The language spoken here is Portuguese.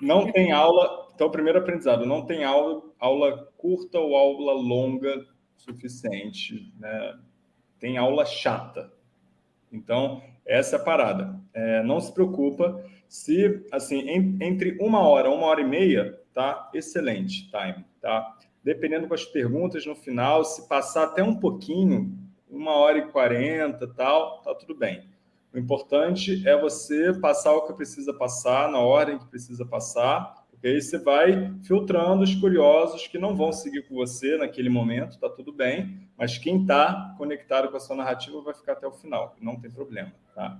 não tem aula, então, primeiro aprendizado, não tem aula, aula curta ou aula longa suficiente, né? Tem aula chata. Então, essa é a parada. É, não se preocupa se, assim, em, entre uma hora, uma hora e meia, tá? Excelente time, tá? Dependendo com as perguntas no final, se passar até um pouquinho, uma hora e quarenta, tal, tá tudo bem. O importante é você passar o que precisa passar, na ordem que precisa passar, porque aí você vai filtrando os curiosos que não vão seguir com você naquele momento, tá tudo bem, mas quem está conectado com a sua narrativa vai ficar até o final, não tem problema, tá?